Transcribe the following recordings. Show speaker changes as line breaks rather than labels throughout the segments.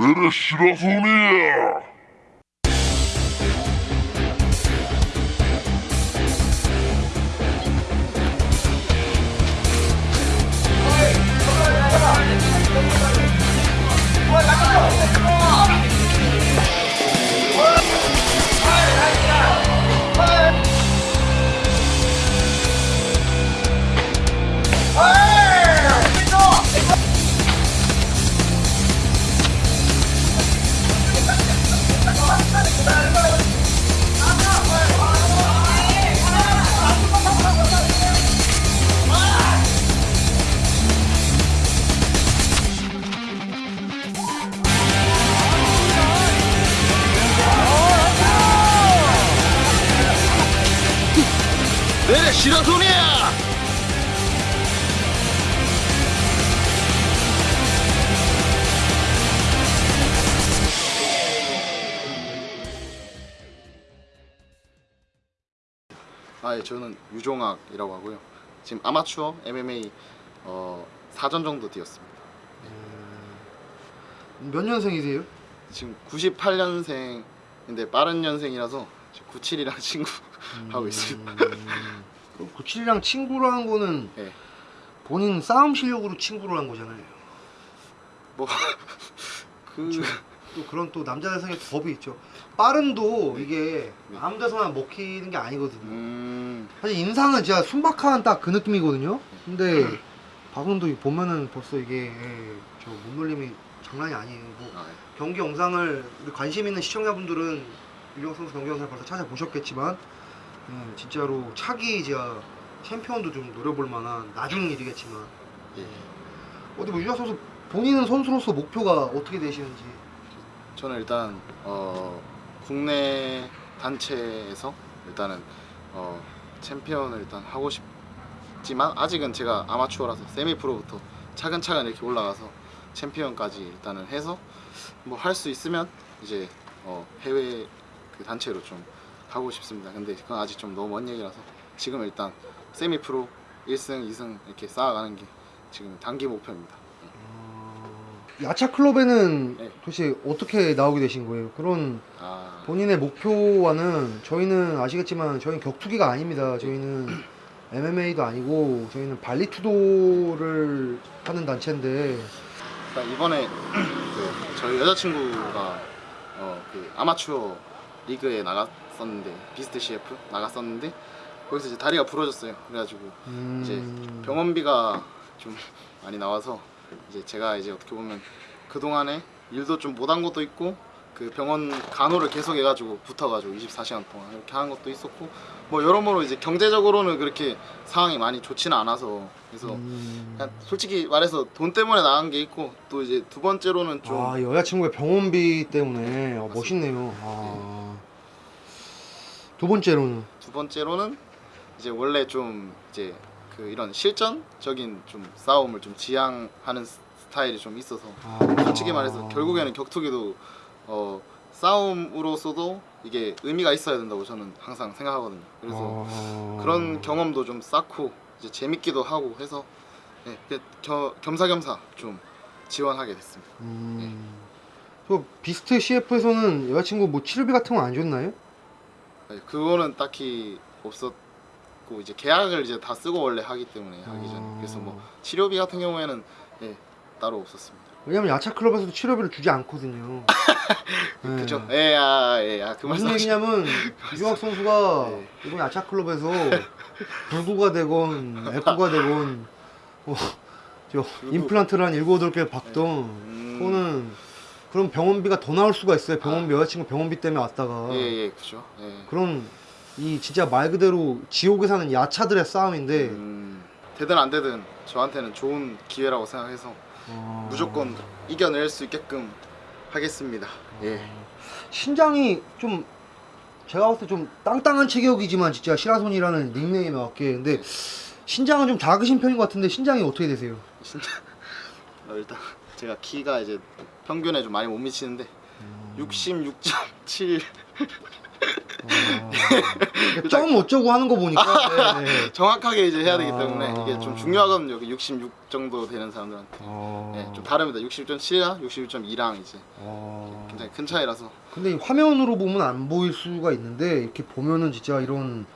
내래 시라소니야
내래 시라소니야
아, 예, 저는 유종학이라고 하고요. 지금 아마추어 MMA 어, 4전 정도 뛰었습니다.
몇 년생이세요?
지금 98년생인데 빠른 년생이라서 97이랑 친구 하고 있습니다.
음, 97이랑 친구로 한 거는
예.
본인 싸움 실력으로 친구로 한 거잖아요.
뭐 그,
또 그런 또 남자들상의 법이 있죠. 빠른도 이게 아무 데서나 먹히는 게 아니거든요.
음,
사실 인상은 진짜 순박한 딱 그 느낌이거든요. 근데 박은도 보면은 벌써 이게 예, 저 몸놀림이 장난이 아니에요. 뭐
아, 예.
경기 영상을 관심 있는 시청자분들은 유령 선수 경기 영상을 벌써 찾아보셨겠지만 예, 진짜로 차기 제가 챔피언도 좀 노려볼 만한 나중 일이겠지만
예.
어디 뭐 유령 선수 본인은 선수로서 목표가 어떻게 되시는지
저는 일단 어, 국내 단체에서 일단은 어, 챔피언을 일단 하고 싶지만 아직은 제가 아마추어라서 세미 프로부터 차근차근 이렇게 올라가서 챔피언까지 일단은 해서 뭐 할 수 있으면 이제 어, 해외 그 단체로 좀 가고 싶습니다. 근데 그건 아직 좀 너무 먼 얘기라서 지금 일단 세미 프로 1승, 2승 이렇게 쌓아가는 게 지금 단기 목표입니다.
야차 클럽에는
네.
도대체 어떻게 나오게 되신 거예요? 그런
아,
본인의 목표와는 저희는 아시겠지만 저희는 격투기가 아닙니다. 저희는 MMA도 아니고 저희는 발리투도를 하는 단체인데
이번에 그 저희 여자친구가 어, 그 아마추어 리그에 나갔 었는데 비스트 CF 나갔었는데 거기서 이제 다리가 부러졌어요. 그래가지고
음...
이제 병원비가 좀 많이 나와서 이제 제가 이제 어떻게 보면 그 동안에 일도 좀 못한 것도 있고 그 병원 간호를 계속 해가지고 붙어가지고 24시간 동안 이렇게 한 것도 있었고 뭐 여러모로 이제 경제적으로는 그렇게 상황이 많이 좋지는 않아서 그래서
음...
솔직히 말해서 돈 때문에 나간 게 있고 또 이제 두 번째로는 좀
아 여자친구의 병원비 때문에 어,
맞습니다.
멋있네요. 아... 두 번째로는
두 번째로는 이제 원래 좀 이제 그 이런 실전적인 좀 싸움을 좀 지향하는 스- 스타일이 좀 있어서
아...
솔직히 말해서 결국에는 격투기도 어 싸움으로서도 이게 의미가 있어야 된다고 저는 항상 생각하거든요. 그래서
아...
그런 경험도 좀 쌓고 이제 재밌기도 하고 해서 네, 그 겨- 겸사겸사 좀 지원하게 됐습니다.
음... 저 비스트 CF에서는 여자친구 뭐 치료비 같은 거 안 줬나요?
네, 그거는 딱히 없었고 이제 계약을 이제 다 쓰고 원래 하기 때문에 하기 전에 그래서 뭐 치료비 같은 경우에는 예, 따로 없었습니다.
왜냐면 야차 클럽에서도 치료비를 주지 않거든요. 네.
그죠? 예, 아, 예, 아, 그
무슨
말씀.
얘기냐면 유학 선수가
네.
이번 야차 클럽에서 불구가 되건 에코가 되건 어, 저 임플란트를 한 일곱 여덟 개 박던
음,
그거는 그런 병원비가 더 나올 수가 있어요. 병원비 여자친구 병원비 때문에 왔다가
예, 예, 그죠. 예.
그런 이 진짜 말 그대로 지옥에 사는 야차들의 싸움인데
음, 되든 안 되든 저한테는 좋은 기회라고 생각해서
어,
무조건 이겨낼 수 있게끔 하겠습니다. 예.
신장이 좀 제가 봤을 때 좀 땅땅한 체격이지만 진짜 시라손이라는 닉네임에 맞게 근데 신장은 좀 작으신 편인 것 같은데 신장이 어떻게 되세요?
진짜 어, 일단 제가 키가 이제 평균에 좀 많이 못 미치는데
음.
66.7
그러니까 점 어쩌고 하는 거 보니까 네, 네.
정확하게 이제 해야 되기
아.
때문에 이게 좀 중요하거든요. 여기 66 정도 되는 사람들한테.
어...
네, 좀 다릅니다. 66.7이랑 66.2랑 이제
어...
굉장히 큰 차이라서.
근데 이 화면으로 보면 안 보일 수가 있는데 이렇게 보면은 진짜 이런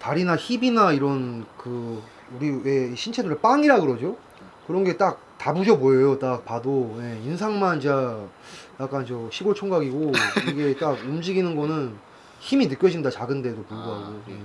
다리나 힙이나 이런 그 우리 왜 신체들을 빵이라 그러죠? 그런 게 딱다 부셔 보여요. 딱 봐도 예, 인상만 진짜 약간 저 시골 총각이고 이게 딱 움직이는 거는 힘이 느껴진다 작은데도 불구하고
아, 예.
예.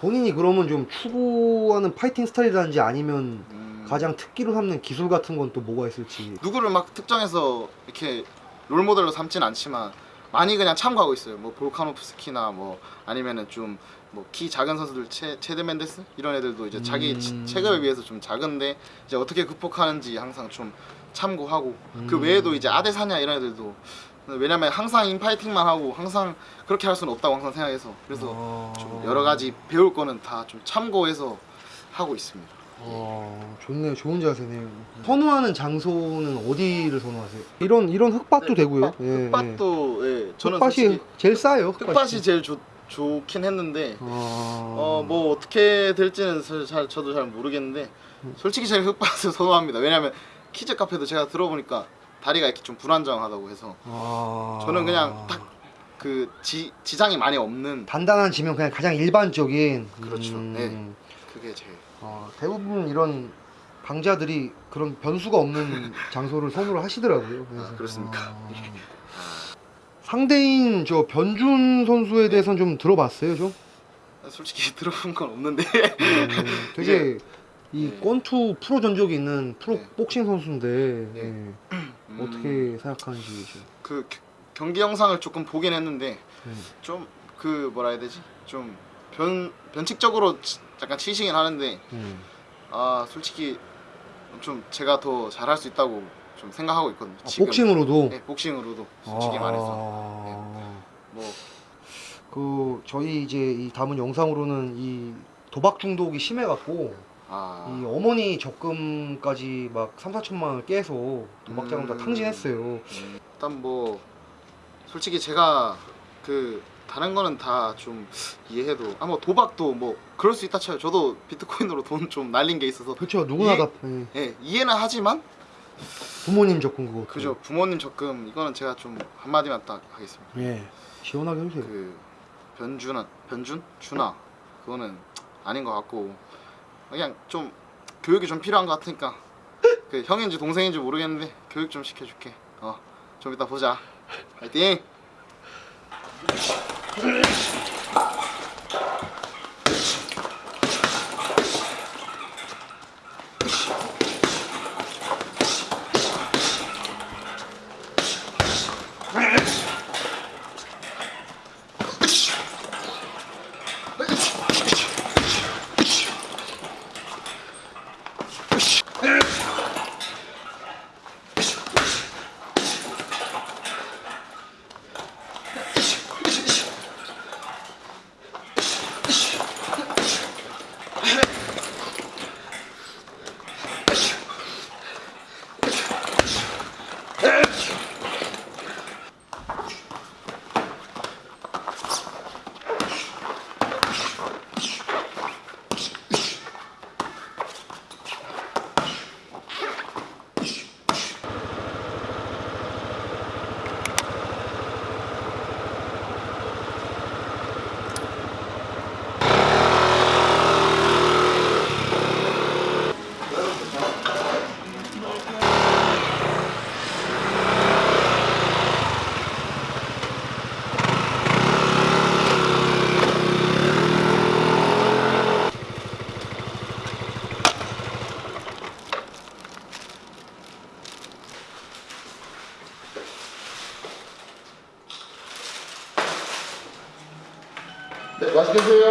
본인이 그러면 좀 추구하는 파이팅 스타일이라든지 아니면
음,
가장 특기로 삼는 기술 같은 건 또 뭐가 있을지
누구를 막 특정해서 이렇게 롤 모델로 삼진 않지만 많이 그냥 참고하고 있어요. 뭐 볼카노프스키나 뭐 아니면은 좀 뭐 키 작은 선수들 체, 체드 맨데스 이런 애들도 이제 자기
음.
치- 체급에 비해서 좀 작은데 이제 어떻게 극복하는지 항상 좀 참고하고 그
음.
외에도 이제 아데사냐 이런 애들도 왜냐면 항상 인파이팅만 하고 항상 그렇게 할 수는 없다고 항상 생각해서 그래서
어...
좀 여러 가지 배울 거는 다 좀 참고해서 하고 있습니다.
어, 좋네요. 좋은 자세네요. 선호하는 장소는 어디를 선호하세요? 이런 이런 흙밭도 되고요.
흙밭,
예,
흙밭도 예, 저는
흙밭이
솔직히
제일 싸요.
흙밭이 제일 좋, 좋긴 했는데
어,
어 뭐 어떻게 될지는 잘 저도 잘 모르겠는데 솔직히 제가 흙밭을 선호합니다. 왜냐면 키즈 카페도 제가 들어보니까 다리가 이렇게 좀 불안정하다고 해서
아...
저는 그냥 딱 그 지장이 많이 없는
단단한 지면 그냥 가장 일반적인
그렇죠.
음,
네. 그게 제일
어, 대부분 이런 강자들이 그런 변수가 없는 장소를 선호를 하시더라고요. 그래서,
아, 그렇습니까?
어, 상대인 저 변준 선수에 대해서는 좀 들어봤어요, 좀.
솔직히 들어본 건 없는데
음, 되게 이
네.
권투 프로 전적이 있는 프로
네.
복싱 선수인데
네.
예,
음,
어떻게 생각하는지 좀.
그 겨- 경기 영상을 조금 보긴 했는데
음.
좀그 뭐라 해야 되지 좀 변 변칙적으로 치- 약간 치시긴 하는데
음.
아 솔직히 좀 제가 더 잘할 수 있다고 좀 생각하고 있거든요.
아,
지금.
복싱으로도
네, 복싱으로도 솔직히
아,
말해서
뭐그 저희 이제 이 담은 영상으로는 이 도박 중독이 심해갖고
아,
이 어머니 적금까지 막 3, 4천만 원을 깨서 도박 자금 다
음.
탕진했어요.
음, 일단 뭐 솔직히 제가 그 다른 거는 다 좀 이해해도 아뭐 도박도 뭐 그럴 수 있다 쳐요. 저도 비트코인으로 돈 좀 날린 게 있어서
그렇죠. 누구나
이-
다 예,
예, 이해는 하지만
부모님 적금 그거.
그죠 부모님 적금 이거는 제가 좀 한마디만 딱 하겠습니다.
예. 시원하게 해주세요.
그 변준아 변준 준아 그거는 아닌 것 같고 그냥 좀 교육이 좀 필요한 것 같으니까 그 형인지 동생인지 모르겠는데 교육 좀 시켜줄게 어좀 이따 보자 파이팅 네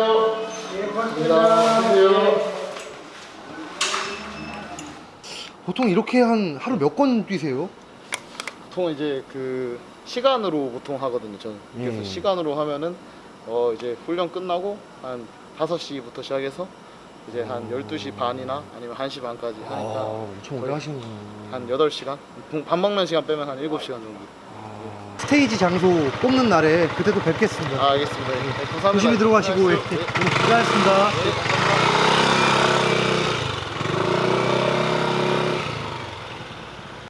드세요 예
보통 이렇게 한 하루 몇 건 뛰세요?
보통 이제 그 시간으로 보통 하거든요 저는 그래서
음.
시간으로 하면은 어 이제 훈련 끝나고 한 5시부터 시작해서 이제 한 12시 반이나 아니면 1시 반까지
아,
하니까
엄청 오래 하시는구나.
한 8시간 밥 먹는 시간 빼면 한 7시간 정도
아, 스테이지 장소 뽑는 날에 그때도 뵙겠습니다.
아 알겠습니다. 네, 감사합니다.
조심히 들어가시고 예.
네.
고생하셨습니다.